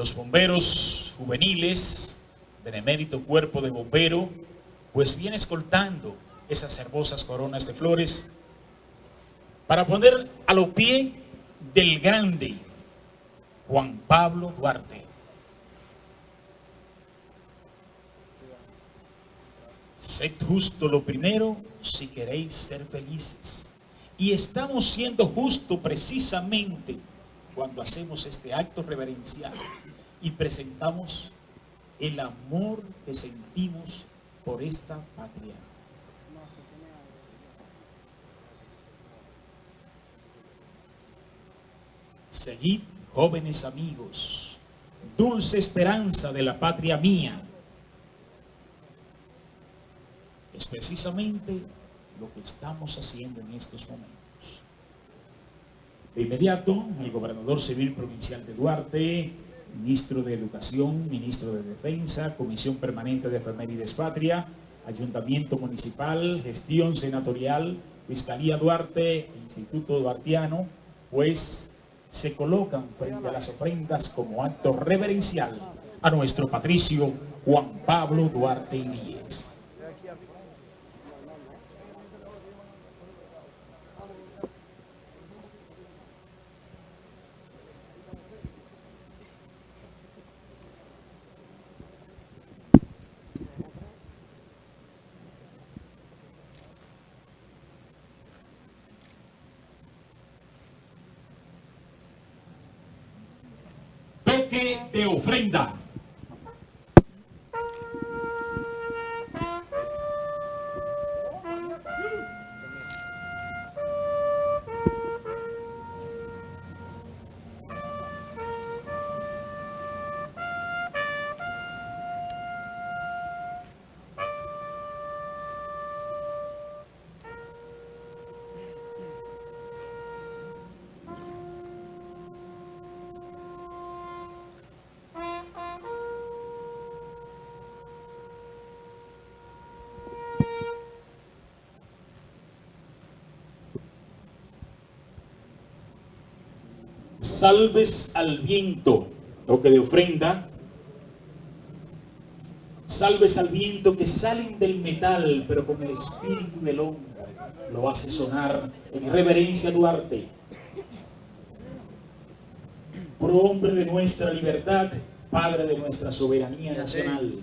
los bomberos juveniles, benemérito cuerpo de bombero, pues viene escoltando esas hermosas coronas de flores para poner a los pies del grande Juan Pablo Duarte. Sed justo lo primero si queréis ser felices. Y estamos siendo justos precisamente cuando hacemos este acto reverencial y presentamos el amor que sentimos por esta patria. Seguid, jóvenes amigos, dulce esperanza de la patria mía. Es precisamente lo que estamos haciendo en estos momentos. De inmediato, el gobernador civil provincial de Duarte, ministro de Educación, ministro de Defensa, Comisión Permanente de Efemérides Patria, Ayuntamiento Municipal, Gestión Senatorial, Fiscalía Duarte, Instituto Duartiano, pues se colocan frente a las ofrendas como acto reverencial a nuestro patricio Juan Pablo Duarte Díez. De ofrenda. Salves al viento, toque de ofrenda, salves al viento que salen del metal, pero con el espíritu del hombre, lo hace sonar en reverencia a Duarte. Pro hombre de nuestra libertad, padre de nuestra soberanía nacional.